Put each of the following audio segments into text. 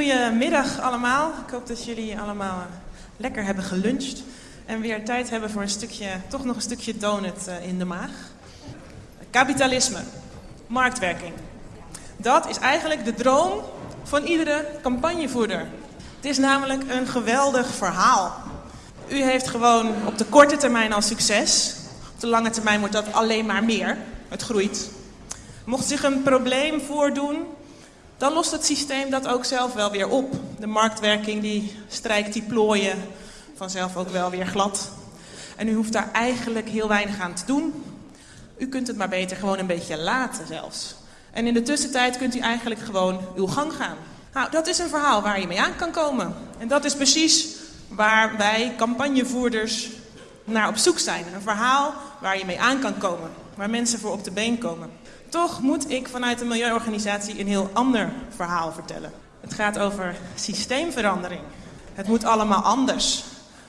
Goedemiddag allemaal. Ik hoop dat jullie allemaal lekker hebben geluncht. En weer tijd hebben voor een stukje, toch nog een stukje donut eh, in de maag. Kapitalisme, marktwerking. Dat is eigenlijk de droom van iedere campagnevoerder. Het is namelijk een geweldig verhaal. U heeft gewoon op de korte termijn al succes. Op de lange termijn wordt dat alleen maar meer. Het groeit. Mocht zich een probleem voordoen, dan lost het systeem dat ook zelf wel weer op. De marktwerking die strijkt die plooien vanzelf ook wel weer glad. En u hoeft daar eigenlijk heel weinig aan te doen. U kunt het maar beter gewoon een beetje laten zelfs. En in de tussentijd kunt u eigenlijk gewoon uw gang gaan. Nou, dat is een verhaal waar je mee aan kan komen. En dat is precies waar wij campagnevoerders naar op zoek zijn. Een verhaal waar je mee aan kan komen. Waar mensen voor op de been komen. Toch moet ik vanuit een milieuorganisatie een heel ander verhaal vertellen. Het gaat over systeemverandering. Het moet allemaal anders.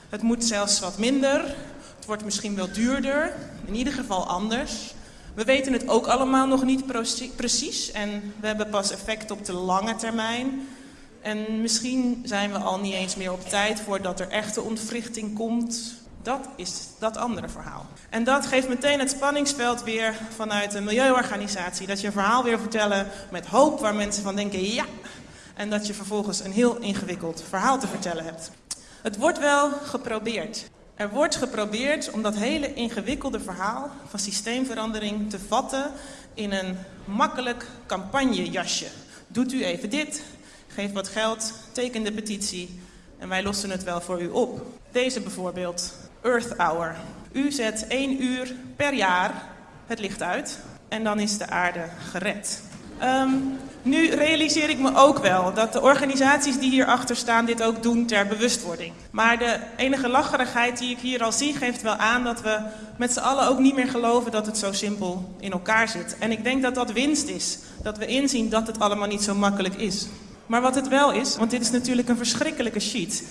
Het moet zelfs wat minder. Het wordt misschien wel duurder. In ieder geval anders. We weten het ook allemaal nog niet precies. En we hebben pas effect op de lange termijn. En misschien zijn we al niet eens meer op tijd voordat er echte ontwrichting komt. Dat is dat andere verhaal. En dat geeft meteen het spanningsveld weer vanuit een milieuorganisatie. Dat je een verhaal weer vertellen met hoop waar mensen van denken ja. En dat je vervolgens een heel ingewikkeld verhaal te vertellen hebt. Het wordt wel geprobeerd. Er wordt geprobeerd om dat hele ingewikkelde verhaal van systeemverandering te vatten in een makkelijk campagnejasje. Doet u even dit, geef wat geld, teken de petitie en wij lossen het wel voor u op. Deze bijvoorbeeld, Earth Hour. U zet één uur per jaar het licht uit en dan is de aarde gered. Um, nu realiseer ik me ook wel dat de organisaties die hierachter staan dit ook doen ter bewustwording. Maar de enige lacherigheid die ik hier al zie geeft wel aan dat we met z'n allen ook niet meer geloven dat het zo simpel in elkaar zit. En ik denk dat dat winst is. Dat we inzien dat het allemaal niet zo makkelijk is. Maar wat het wel is, want dit is natuurlijk een verschrikkelijke sheet.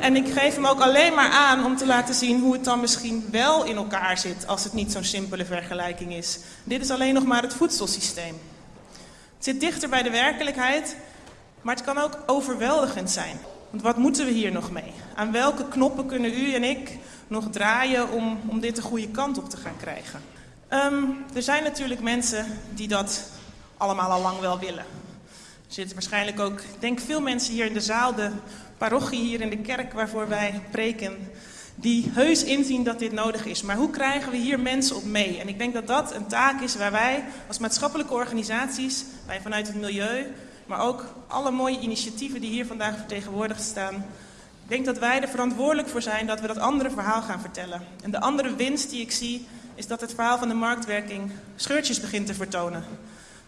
En ik geef hem ook alleen maar aan om te laten zien hoe het dan misschien wel in elkaar zit als het niet zo'n simpele vergelijking is. Dit is alleen nog maar het voedselsysteem. Het zit dichter bij de werkelijkheid, maar het kan ook overweldigend zijn. Want wat moeten we hier nog mee? Aan welke knoppen kunnen u en ik nog draaien om, om dit de goede kant op te gaan krijgen? Um, er zijn natuurlijk mensen die dat allemaal al lang wel willen. Er zitten waarschijnlijk ook, ik denk veel mensen hier in de zaal, de parochie hier in de kerk waarvoor wij preken, die heus inzien dat dit nodig is. Maar hoe krijgen we hier mensen op mee? En ik denk dat dat een taak is waar wij als maatschappelijke organisaties, wij vanuit het milieu, maar ook alle mooie initiatieven die hier vandaag vertegenwoordigd staan, ik denk dat wij er verantwoordelijk voor zijn dat we dat andere verhaal gaan vertellen. En de andere winst die ik zie, is dat het verhaal van de marktwerking scheurtjes begint te vertonen.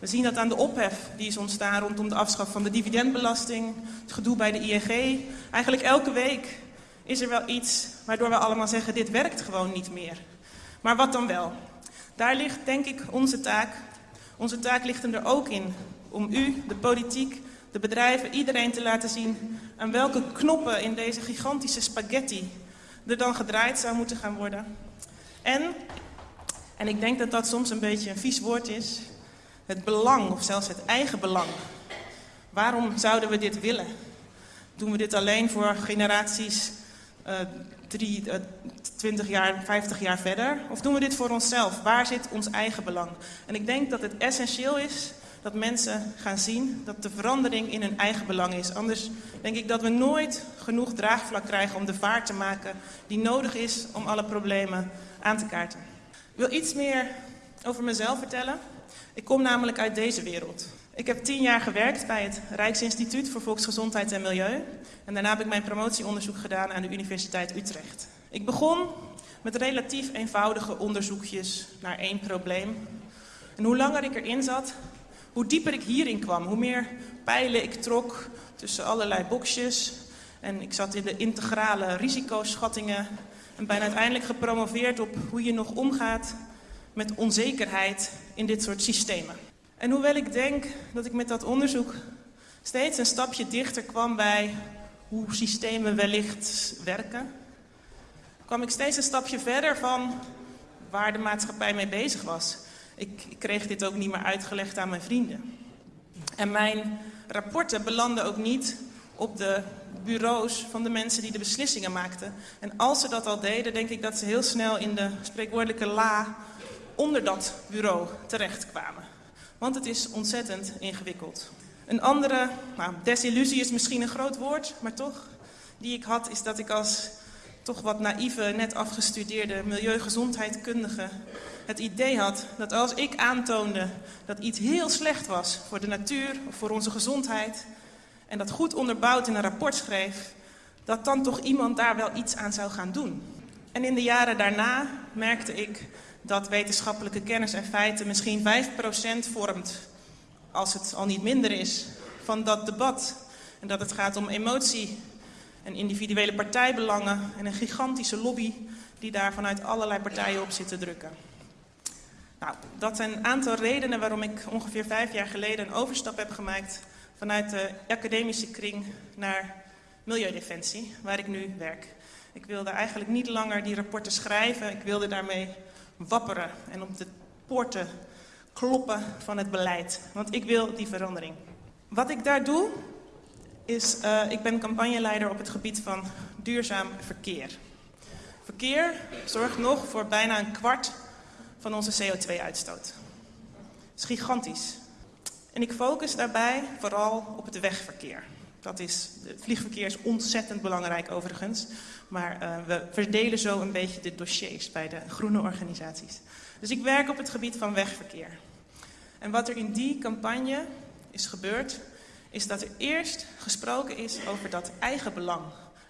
We zien dat aan de ophef die is ontstaan rondom de afschaf van de dividendbelasting, het gedoe bij de ING. Eigenlijk elke week is er wel iets waardoor we allemaal zeggen, dit werkt gewoon niet meer. Maar wat dan wel? Daar ligt denk ik onze taak. Onze taak ligt er ook in om u, de politiek, de bedrijven, iedereen te laten zien aan welke knoppen in deze gigantische spaghetti er dan gedraaid zou moeten gaan worden. En, en ik denk dat dat soms een beetje een vies woord is, het belang of zelfs het eigen belang. Waarom zouden we dit willen? Doen we dit alleen voor generaties uh, uh, 20 jaar, 50 jaar verder? Of doen we dit voor onszelf? Waar zit ons eigen belang? En ik denk dat het essentieel is dat mensen gaan zien dat de verandering in hun eigen belang is. Anders denk ik dat we nooit genoeg draagvlak krijgen om de vaart te maken die nodig is om alle problemen aan te kaarten. Ik wil iets meer over mezelf vertellen. Ik kom namelijk uit deze wereld. Ik heb tien jaar gewerkt bij het Rijksinstituut voor Volksgezondheid en Milieu. En daarna heb ik mijn promotieonderzoek gedaan aan de Universiteit Utrecht. Ik begon met relatief eenvoudige onderzoekjes naar één probleem. En hoe langer ik erin zat, hoe dieper ik hierin kwam. Hoe meer pijlen ik trok tussen allerlei boxjes. En ik zat in de integrale risicoschattingen. En ben uiteindelijk gepromoveerd op hoe je nog omgaat met onzekerheid in dit soort systemen. En hoewel ik denk dat ik met dat onderzoek steeds een stapje dichter kwam bij hoe systemen wellicht werken, kwam ik steeds een stapje verder van waar de maatschappij mee bezig was. Ik, ik kreeg dit ook niet meer uitgelegd aan mijn vrienden. En mijn rapporten belanden ook niet op de bureaus van de mensen die de beslissingen maakten. En als ze dat al deden, denk ik dat ze heel snel in de spreekwoordelijke la onder dat bureau terechtkwamen. Want het is ontzettend ingewikkeld. Een andere, nou, desillusie is misschien een groot woord, maar toch, die ik had, is dat ik als toch wat naïeve, net afgestudeerde milieugezondheidkundige het idee had dat als ik aantoonde dat iets heel slecht was voor de natuur of voor onze gezondheid en dat goed onderbouwd in een rapport schreef, dat dan toch iemand daar wel iets aan zou gaan doen. En in de jaren daarna merkte ik dat wetenschappelijke kennis en feiten misschien 5% vormt, als het al niet minder is, van dat debat. En dat het gaat om emotie en individuele partijbelangen en een gigantische lobby die daar vanuit allerlei partijen op zit te drukken. Nou, dat zijn een aantal redenen waarom ik ongeveer vijf jaar geleden een overstap heb gemaakt vanuit de academische kring naar Milieudefensie, waar ik nu werk. Ik wilde eigenlijk niet langer die rapporten schrijven, ik wilde daarmee wapperen en op de poorten kloppen van het beleid. Want ik wil die verandering. Wat ik daar doe, is, uh, ik ben campagneleider op het gebied van duurzaam verkeer. Verkeer zorgt nog voor bijna een kwart van onze CO2-uitstoot. Dat is gigantisch. En ik focus daarbij vooral op het wegverkeer. Dat is, het vliegverkeer is ontzettend belangrijk overigens. Maar uh, we verdelen zo een beetje de dossiers bij de groene organisaties. Dus ik werk op het gebied van wegverkeer. En wat er in die campagne is gebeurd, is dat er eerst gesproken is over dat eigen belang.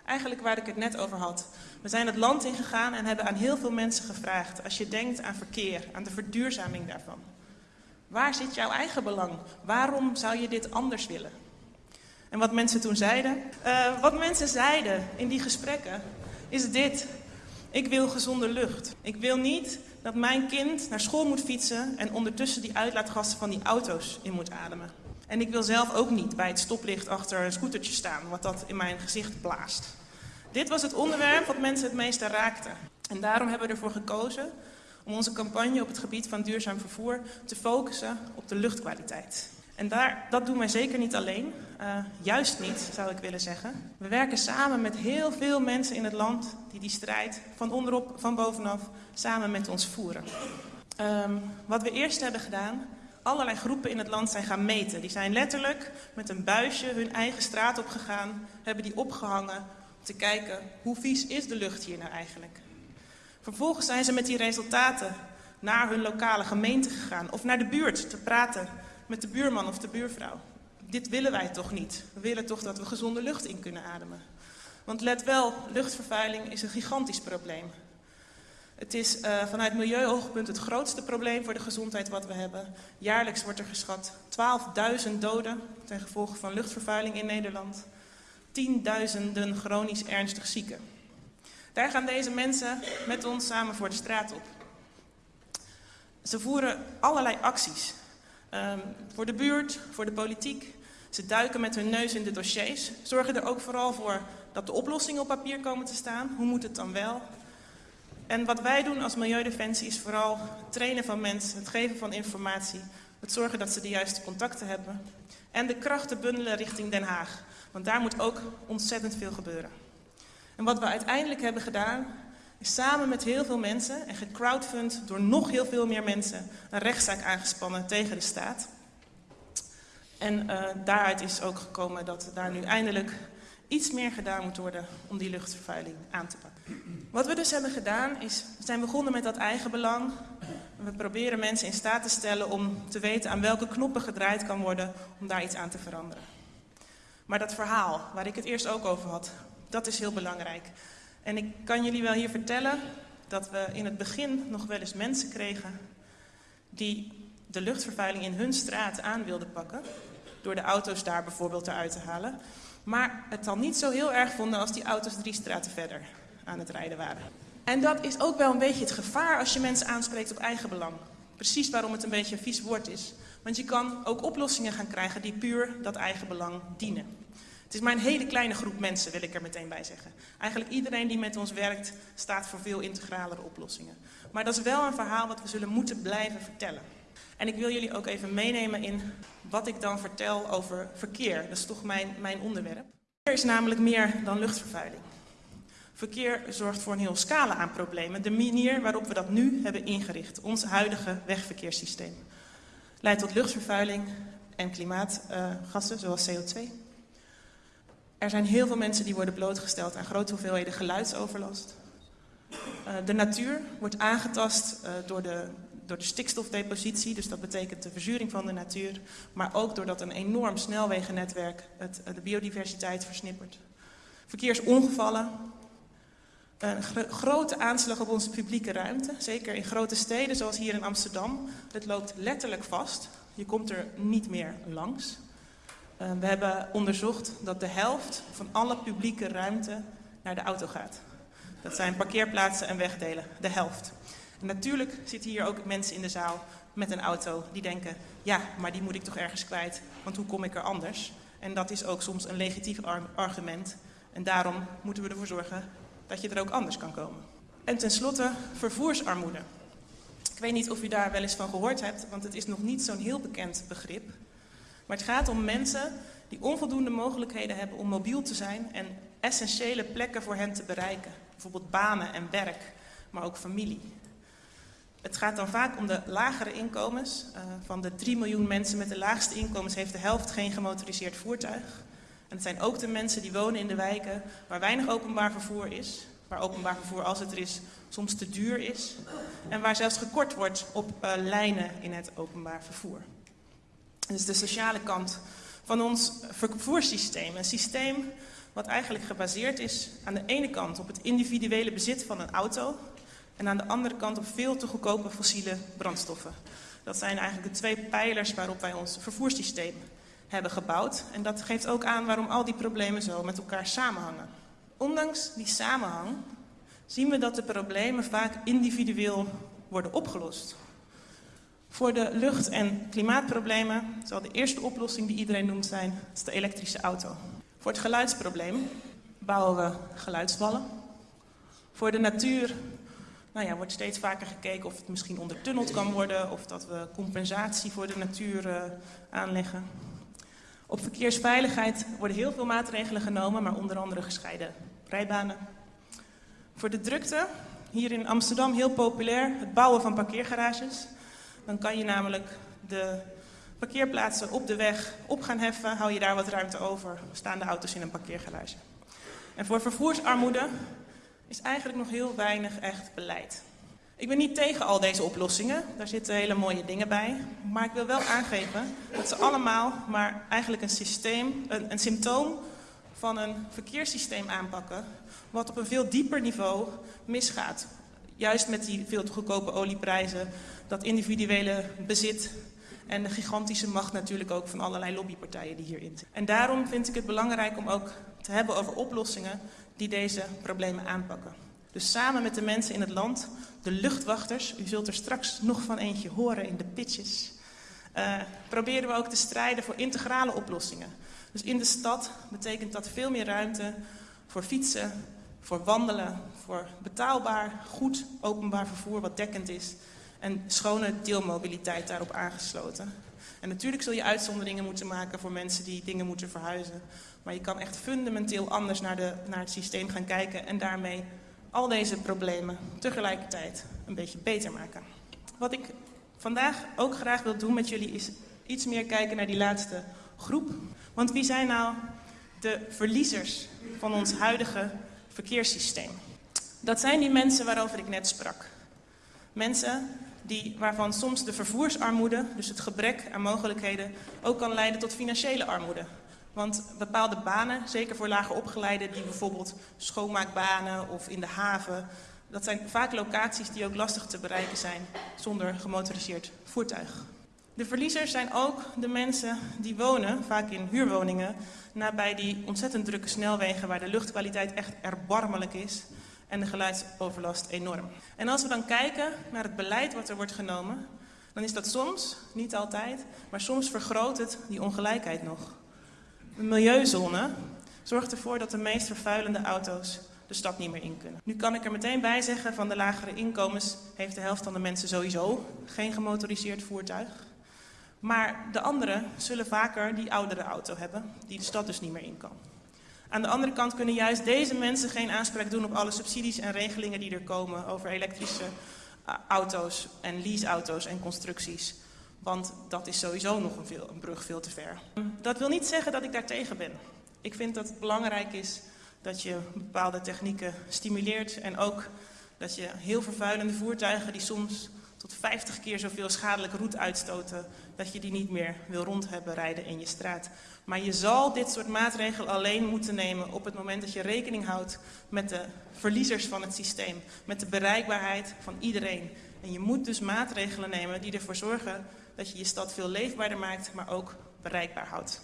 Eigenlijk waar ik het net over had. We zijn het land ingegaan en hebben aan heel veel mensen gevraagd... als je denkt aan verkeer, aan de verduurzaming daarvan. Waar zit jouw eigen belang? Waarom zou je dit anders willen? En wat mensen toen zeiden? Uh, wat mensen zeiden in die gesprekken is dit. Ik wil gezonde lucht. Ik wil niet dat mijn kind naar school moet fietsen en ondertussen die uitlaatgassen van die auto's in moet ademen. En ik wil zelf ook niet bij het stoplicht achter een scootertje staan, wat dat in mijn gezicht blaast. Dit was het onderwerp wat mensen het meeste raakte. En daarom hebben we ervoor gekozen om onze campagne op het gebied van duurzaam vervoer te focussen op de luchtkwaliteit. En daar, dat doen wij zeker niet alleen, uh, juist niet zou ik willen zeggen. We werken samen met heel veel mensen in het land die die strijd van onderop, van bovenaf samen met ons voeren. Um, wat we eerst hebben gedaan, allerlei groepen in het land zijn gaan meten. Die zijn letterlijk met een buisje hun eigen straat opgegaan, hebben die opgehangen om te kijken hoe vies is de lucht hier nou eigenlijk. Vervolgens zijn ze met die resultaten naar hun lokale gemeente gegaan of naar de buurt te praten met de buurman of de buurvrouw. Dit willen wij toch niet. We willen toch dat we gezonde lucht in kunnen ademen. Want let wel, luchtvervuiling is een gigantisch probleem. Het is uh, vanuit milieuoogpunt het grootste probleem voor de gezondheid wat we hebben. Jaarlijks wordt er geschat 12.000 doden ten gevolge van luchtvervuiling in Nederland. Tienduizenden chronisch ernstig zieken. Daar gaan deze mensen met ons samen voor de straat op. Ze voeren allerlei acties. Um, voor de buurt, voor de politiek. Ze duiken met hun neus in de dossiers. Zorgen er ook vooral voor dat de oplossingen op papier komen te staan. Hoe moet het dan wel? En wat wij doen als Milieudefensie is vooral het trainen van mensen, het geven van informatie, het zorgen dat ze de juiste contacten hebben en de krachten bundelen richting Den Haag. Want daar moet ook ontzettend veel gebeuren. En wat we uiteindelijk hebben gedaan, samen met heel veel mensen en gecrowdfund door nog heel veel meer mensen een rechtszaak aangespannen tegen de staat. En uh, daaruit is ook gekomen dat daar nu eindelijk iets meer gedaan moet worden om die luchtvervuiling aan te pakken. Wat we dus hebben gedaan is, we zijn begonnen met dat eigen belang. We proberen mensen in staat te stellen om te weten aan welke knoppen gedraaid kan worden om daar iets aan te veranderen. Maar dat verhaal, waar ik het eerst ook over had, dat is heel belangrijk. En ik kan jullie wel hier vertellen dat we in het begin nog wel eens mensen kregen die de luchtvervuiling in hun straat aan wilden pakken. Door de auto's daar bijvoorbeeld eruit te halen. Maar het dan niet zo heel erg vonden als die auto's drie straten verder aan het rijden waren. En dat is ook wel een beetje het gevaar als je mensen aanspreekt op eigen belang. Precies waarom het een beetje een vies woord is. Want je kan ook oplossingen gaan krijgen die puur dat eigen belang dienen. Het is maar een hele kleine groep mensen, wil ik er meteen bij zeggen. Eigenlijk iedereen die met ons werkt, staat voor veel integralere oplossingen. Maar dat is wel een verhaal wat we zullen moeten blijven vertellen. En ik wil jullie ook even meenemen in wat ik dan vertel over verkeer. Dat is toch mijn, mijn onderwerp. Verkeer is namelijk meer dan luchtvervuiling. Verkeer zorgt voor een heel scala aan problemen. De manier waarop we dat nu hebben ingericht, ons huidige wegverkeerssysteem, leidt tot luchtvervuiling en klimaatgassen zoals CO2. Er zijn heel veel mensen die worden blootgesteld aan grote hoeveelheden geluidsoverlast. Uh, de natuur wordt aangetast uh, door, de, door de stikstofdepositie, dus dat betekent de verzuring van de natuur, maar ook doordat een enorm snelwegennetwerk de biodiversiteit versnippert. Verkeersongevallen, een grote aanslag op onze publieke ruimte, zeker in grote steden zoals hier in Amsterdam. Het loopt letterlijk vast, je komt er niet meer langs. Uh, we hebben onderzocht dat de helft van alle publieke ruimte naar de auto gaat. Dat zijn parkeerplaatsen en wegdelen, de helft. En natuurlijk zitten hier ook mensen in de zaal met een auto die denken, ja, maar die moet ik toch ergens kwijt, want hoe kom ik er anders? En dat is ook soms een legitief argument. En daarom moeten we ervoor zorgen dat je er ook anders kan komen. En tenslotte vervoersarmoede. Ik weet niet of u daar wel eens van gehoord hebt, want het is nog niet zo'n heel bekend begrip. Maar het gaat om mensen die onvoldoende mogelijkheden hebben om mobiel te zijn en essentiële plekken voor hen te bereiken. Bijvoorbeeld banen en werk, maar ook familie. Het gaat dan vaak om de lagere inkomens. Uh, van de 3 miljoen mensen met de laagste inkomens heeft de helft geen gemotoriseerd voertuig. En het zijn ook de mensen die wonen in de wijken waar weinig openbaar vervoer is. Waar openbaar vervoer, als het er is, soms te duur is. En waar zelfs gekort wordt op uh, lijnen in het openbaar vervoer. Dus de sociale kant van ons vervoerssysteem. Een systeem wat eigenlijk gebaseerd is aan de ene kant op het individuele bezit van een auto en aan de andere kant op veel te goedkope fossiele brandstoffen. Dat zijn eigenlijk de twee pijlers waarop wij ons vervoerssysteem hebben gebouwd. En dat geeft ook aan waarom al die problemen zo met elkaar samenhangen. Ondanks die samenhang zien we dat de problemen vaak individueel worden opgelost. Voor de lucht- en klimaatproblemen zal de eerste oplossing die iedereen noemt zijn, de elektrische auto. Voor het geluidsprobleem bouwen we geluidswallen. Voor de natuur nou ja, wordt steeds vaker gekeken of het misschien ondertunneld kan worden, of dat we compensatie voor de natuur uh, aanleggen. Op verkeersveiligheid worden heel veel maatregelen genomen, maar onder andere gescheiden rijbanen. Voor de drukte, hier in Amsterdam heel populair, het bouwen van parkeergarages. Dan kan je namelijk de parkeerplaatsen op de weg op gaan heffen, hou je daar wat ruimte over, staan de auto's in een parkeergarage. En voor vervoersarmoede is eigenlijk nog heel weinig echt beleid. Ik ben niet tegen al deze oplossingen, daar zitten hele mooie dingen bij. Maar ik wil wel aangeven dat ze allemaal maar eigenlijk een, systeem, een, een symptoom van een verkeerssysteem aanpakken... wat op een veel dieper niveau misgaat. Juist met die veel te goedkope olieprijzen, dat individuele bezit en de gigantische macht natuurlijk ook van allerlei lobbypartijen die hierin zitten. En daarom vind ik het belangrijk om ook te hebben over oplossingen die deze problemen aanpakken. Dus samen met de mensen in het land, de luchtwachters, u zult er straks nog van eentje horen in de pitches, uh, proberen we ook te strijden voor integrale oplossingen. Dus in de stad betekent dat veel meer ruimte voor fietsen, voor wandelen, voor betaalbaar, goed openbaar vervoer wat dekkend is en schone deelmobiliteit daarop aangesloten. En natuurlijk zul je uitzonderingen moeten maken voor mensen die dingen moeten verhuizen. Maar je kan echt fundamenteel anders naar, de, naar het systeem gaan kijken en daarmee al deze problemen tegelijkertijd een beetje beter maken. Wat ik vandaag ook graag wil doen met jullie is iets meer kijken naar die laatste groep. Want wie zijn nou de verliezers van ons huidige verkeerssysteem? Dat zijn die mensen waarover ik net sprak. Mensen die, waarvan soms de vervoersarmoede, dus het gebrek aan mogelijkheden, ook kan leiden tot financiële armoede. Want bepaalde banen, zeker voor lager opgeleiden, die bijvoorbeeld schoonmaakbanen of in de haven, dat zijn vaak locaties die ook lastig te bereiken zijn zonder gemotoriseerd voertuig. De verliezers zijn ook de mensen die wonen, vaak in huurwoningen, nabij die ontzettend drukke snelwegen waar de luchtkwaliteit echt erbarmelijk is en de geluidsoverlast enorm. En als we dan kijken naar het beleid wat er wordt genomen, dan is dat soms, niet altijd, maar soms vergroot het die ongelijkheid nog. De milieuzone zorgt ervoor dat de meest vervuilende auto's de stad niet meer in kunnen. Nu kan ik er meteen bij zeggen, van de lagere inkomens heeft de helft van de mensen sowieso geen gemotoriseerd voertuig. Maar de anderen zullen vaker die oudere auto hebben, die de stad dus niet meer in kan. Aan de andere kant kunnen juist deze mensen geen aanspraak doen op alle subsidies en regelingen die er komen over elektrische eh, auto's en leaseauto's en constructies. Want dat is sowieso nog een, veel, een brug veel te ver. Dat wil niet zeggen dat ik daartegen ben. Ik vind dat het belangrijk is dat je bepaalde technieken stimuleert en ook dat je heel vervuilende voertuigen die soms tot 50 keer zoveel schadelijke roet uitstoten, dat je die niet meer wil rond hebben rijden in je straat. Maar je zal dit soort maatregelen alleen moeten nemen op het moment dat je rekening houdt met de verliezers van het systeem, met de bereikbaarheid van iedereen. En je moet dus maatregelen nemen die ervoor zorgen dat je je stad veel leefbaarder maakt, maar ook bereikbaar houdt.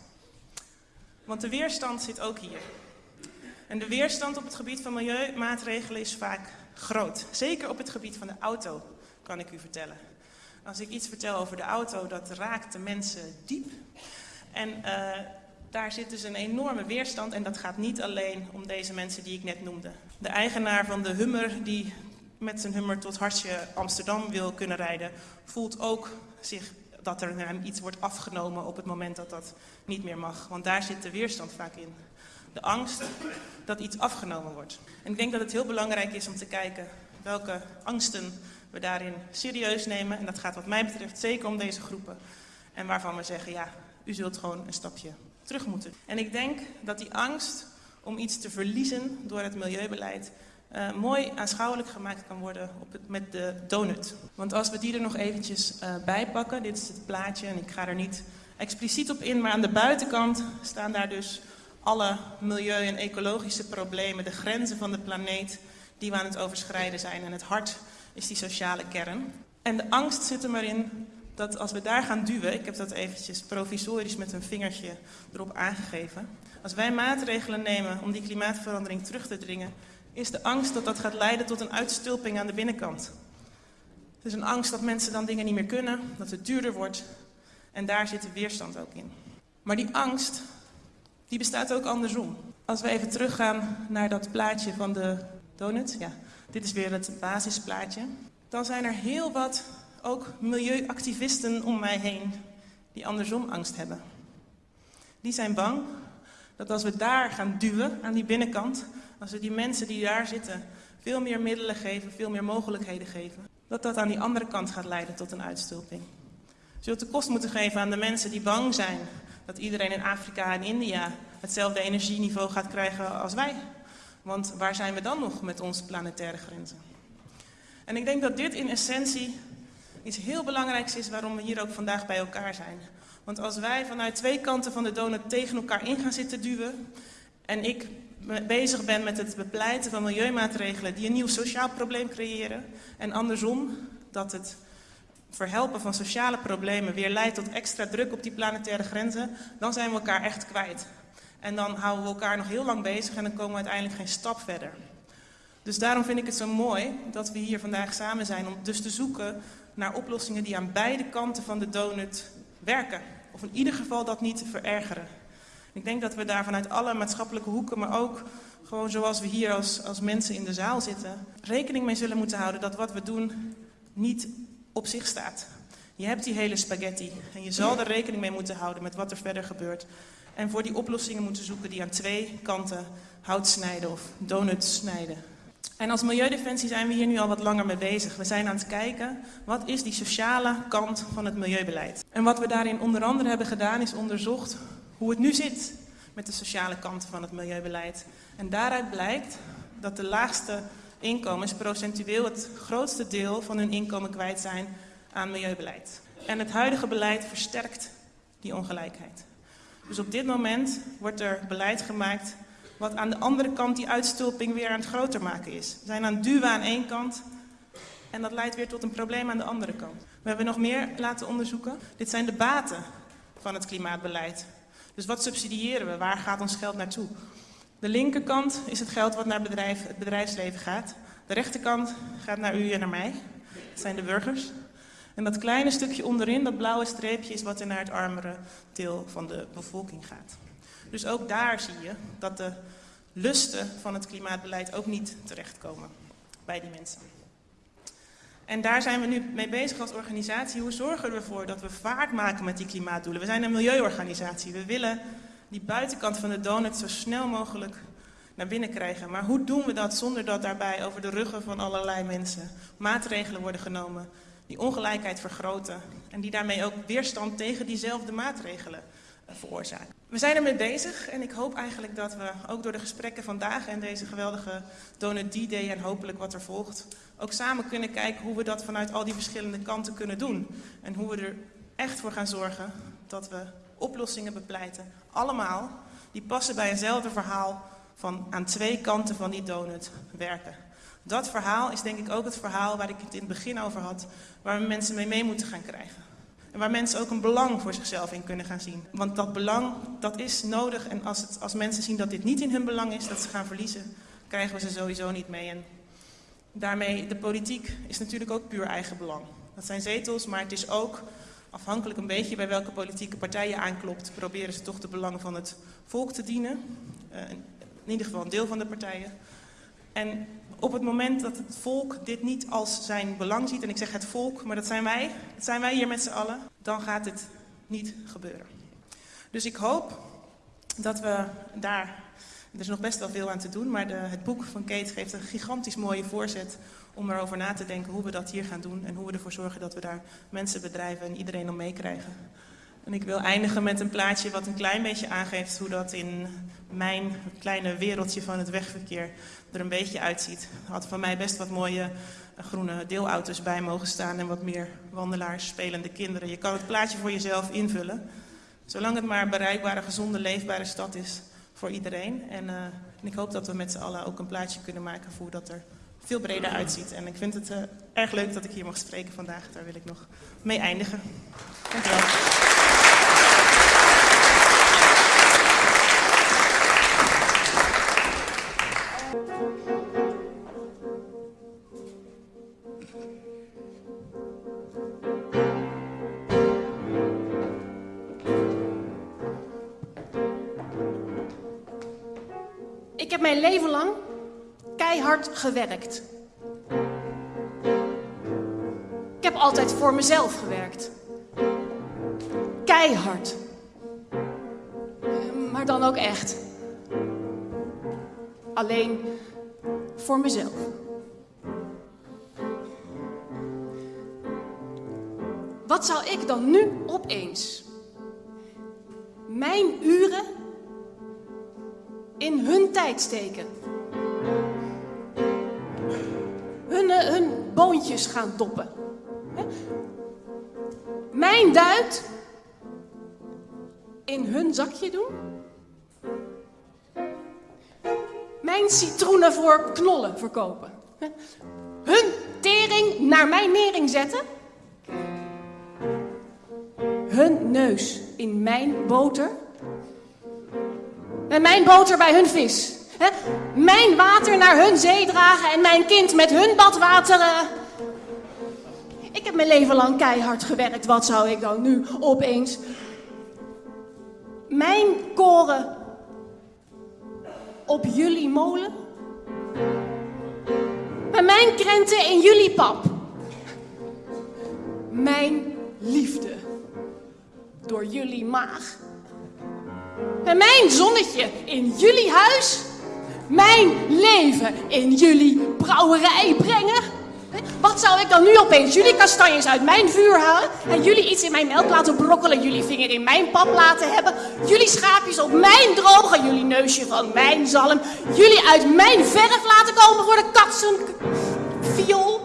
Want de weerstand zit ook hier. En de weerstand op het gebied van milieumaatregelen is vaak groot. Zeker op het gebied van de auto, kan ik u vertellen. Als ik iets vertel over de auto, dat raakt de mensen diep. En uh, daar zit dus een enorme weerstand en dat gaat niet alleen om deze mensen die ik net noemde. De eigenaar van de Hummer die met zijn Hummer tot Hartje Amsterdam wil kunnen rijden, voelt ook zich dat er hem iets wordt afgenomen op het moment dat dat niet meer mag. Want daar zit de weerstand vaak in. De angst dat iets afgenomen wordt. En ik denk dat het heel belangrijk is om te kijken welke angsten we daarin serieus nemen. En dat gaat wat mij betreft zeker om deze groepen. En waarvan we zeggen, ja, u zult gewoon een stapje terug moeten. En ik denk dat die angst om iets te verliezen door het milieubeleid uh, mooi aanschouwelijk gemaakt kan worden op het, met de donut. Want als we die er nog eventjes uh, bij pakken, dit is het plaatje en ik ga er niet expliciet op in, maar aan de buitenkant staan daar dus alle milieu- en ecologische problemen, de grenzen van de planeet die we aan het overschrijden zijn. En het hart is die sociale kern. En de angst zit er maar in dat als we daar gaan duwen, ik heb dat eventjes provisorisch met een vingertje erop aangegeven. Als wij maatregelen nemen om die klimaatverandering terug te dringen, is de angst dat dat gaat leiden tot een uitstulping aan de binnenkant. Het is een angst dat mensen dan dingen niet meer kunnen, dat het duurder wordt. En daar zit de weerstand ook in. Maar die angst, die bestaat ook andersom. Als we even teruggaan naar dat plaatje van de donut. Ja, dit is weer het basisplaatje. Dan zijn er heel wat ook milieuactivisten om mij heen die andersom angst hebben. Die zijn bang dat als we daar gaan duwen aan die binnenkant, als we die mensen die daar zitten veel meer middelen geven, veel meer mogelijkheden geven, dat dat aan die andere kant gaat leiden tot een uitstulping. Zult de kost moeten geven aan de mensen die bang zijn dat iedereen in Afrika en India hetzelfde energieniveau gaat krijgen als wij. Want waar zijn we dan nog met onze planetaire grenzen? En ik denk dat dit in essentie iets heel belangrijks is waarom we hier ook vandaag bij elkaar zijn. Want als wij vanuit twee kanten van de donut tegen elkaar in gaan zitten duwen en ik bezig ben met het bepleiten van milieumaatregelen die een nieuw sociaal probleem creëren en andersom dat het verhelpen van sociale problemen weer leidt tot extra druk op die planetaire grenzen, dan zijn we elkaar echt kwijt. En dan houden we elkaar nog heel lang bezig en dan komen we uiteindelijk geen stap verder. Dus daarom vind ik het zo mooi dat we hier vandaag samen zijn om dus te zoeken naar oplossingen die aan beide kanten van de donut werken. Of in ieder geval dat niet verergeren. Ik denk dat we daar vanuit alle maatschappelijke hoeken, maar ook gewoon zoals we hier als, als mensen in de zaal zitten, rekening mee zullen moeten houden dat wat we doen niet op zich staat. Je hebt die hele spaghetti en je zal er rekening mee moeten houden met wat er verder gebeurt. En voor die oplossingen moeten zoeken die aan twee kanten hout snijden of donuts snijden. En als Milieudefensie zijn we hier nu al wat langer mee bezig. We zijn aan het kijken, wat is die sociale kant van het milieubeleid? En wat we daarin onder andere hebben gedaan, is onderzocht hoe het nu zit met de sociale kant van het milieubeleid. En daaruit blijkt dat de laagste inkomens procentueel het grootste deel van hun inkomen kwijt zijn aan milieubeleid. En het huidige beleid versterkt die ongelijkheid. Dus op dit moment wordt er beleid gemaakt wat aan de andere kant die uitstulping weer aan het groter maken is. We zijn aan het duwen aan één kant en dat leidt weer tot een probleem aan de andere kant. We hebben nog meer laten onderzoeken. Dit zijn de baten van het klimaatbeleid. Dus wat subsidiëren we? Waar gaat ons geld naartoe? De linkerkant is het geld wat naar bedrijf, het bedrijfsleven gaat. De rechterkant gaat naar u en naar mij. Dat zijn de burgers. En dat kleine stukje onderin, dat blauwe streepje, is wat er naar het armere deel van de bevolking gaat. Dus ook daar zie je dat de lusten van het klimaatbeleid ook niet terechtkomen bij die mensen. En daar zijn we nu mee bezig als organisatie. Hoe zorgen we ervoor dat we vaart maken met die klimaatdoelen? We zijn een milieuorganisatie. We willen die buitenkant van de donut zo snel mogelijk naar binnen krijgen. Maar hoe doen we dat zonder dat daarbij over de ruggen van allerlei mensen maatregelen worden genomen die ongelijkheid vergroten en die daarmee ook weerstand tegen diezelfde maatregelen veroorzaken? We zijn ermee bezig en ik hoop eigenlijk dat we ook door de gesprekken vandaag en deze geweldige Donut D-Day en hopelijk wat er volgt, ook samen kunnen kijken hoe we dat vanuit al die verschillende kanten kunnen doen. En hoe we er echt voor gaan zorgen dat we oplossingen bepleiten, allemaal, die passen bij eenzelfde verhaal van aan twee kanten van die donut werken. Dat verhaal is denk ik ook het verhaal waar ik het in het begin over had, waar we mensen mee mee moeten gaan krijgen. En waar mensen ook een belang voor zichzelf in kunnen gaan zien. Want dat belang, dat is nodig. En als, het, als mensen zien dat dit niet in hun belang is, dat ze gaan verliezen, krijgen we ze sowieso niet mee. En daarmee, de politiek is natuurlijk ook puur eigen belang. Dat zijn zetels, maar het is ook afhankelijk een beetje bij welke politieke partij je aanklopt, proberen ze toch de belangen van het volk te dienen. Uh, in ieder geval een deel van de partijen. En op het moment dat het volk dit niet als zijn belang ziet, en ik zeg het volk, maar dat zijn wij, dat zijn wij hier met z'n allen, dan gaat het niet gebeuren. Dus ik hoop dat we daar, er is nog best wel veel aan te doen, maar de, het boek van Kate geeft een gigantisch mooie voorzet om erover na te denken hoe we dat hier gaan doen en hoe we ervoor zorgen dat we daar mensen, bedrijven en iedereen om meekrijgen. En ik wil eindigen met een plaatje wat een klein beetje aangeeft hoe dat in mijn kleine wereldje van het wegverkeer er een beetje uitziet. Er had van mij best wat mooie eh, groene deelauto's bij mogen staan en wat meer wandelaars, spelende kinderen. Je kan het plaatje voor jezelf invullen. Zolang het maar een bereikbare, gezonde, leefbare stad is voor iedereen. En, uh, en ik hoop dat we met z'n allen ook een plaatje kunnen maken voor dat er veel breder uitziet. En ik vind het uh, erg leuk dat ik hier mag spreken vandaag. Daar wil ik nog mee eindigen. Dankjewel. Ik heb mijn leven lang keihard gewerkt. Ik heb altijd voor mezelf gewerkt. Keihard. Maar dan ook echt. Alleen voor mezelf. Wat zou ik dan nu opeens mijn uren in hun tijd steken? Hun, uh, hun boontjes gaan doppen. Mijn duit in hun zakje doen? Mijn citroenen voor knollen verkopen? Hun tering naar mijn nering zetten? Hun neus in mijn boter? En mijn boter bij hun vis? Mijn water naar hun zee dragen en mijn kind met hun badwater. Uh... Ik heb mijn leven lang keihard gewerkt. Wat zou ik dan nu opeens mijn koren op jullie molen? En mijn krenten in jullie pap? Mijn liefde door jullie maag? En mijn zonnetje in jullie huis? Mijn leven in jullie brouwerij brengen? Wat zou ik dan nu opeens jullie kastanjes uit mijn vuur halen en jullie iets in mijn melk laten brokkelen, jullie vinger in mijn pap laten hebben, jullie schaapjes op mijn drogen, jullie neusje van mijn zalm, jullie uit mijn verf laten komen voor de katsen viool?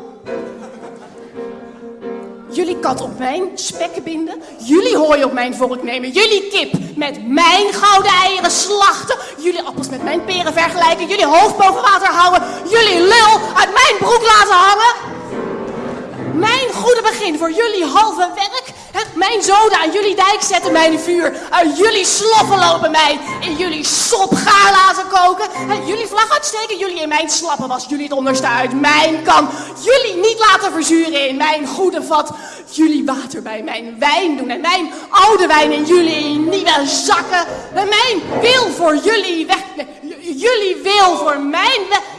Jullie kat op mijn spekken binden. Jullie hooi op mijn vork nemen. Jullie kip met mijn gouden eieren slachten. Jullie appels met mijn peren vergelijken. Jullie hoofd boven water houden. Jullie lul uit mijn broek laten hangen. Mijn goede begin voor jullie halve werk. Mijn zoden aan jullie dijk zetten, mijn vuur. Uit jullie sloffen lopen mij. In jullie sop gaar laten koken. Jullie vlag uitsteken, jullie in mijn slappen was. Jullie het onderste uit mijn kan. Jullie niet laten verzuren in mijn goede vat. Jullie water bij mijn wijn doen. En mijn oude wijn in jullie nieuwe zakken. En mijn wil voor jullie weg. jullie wil voor mijn... we-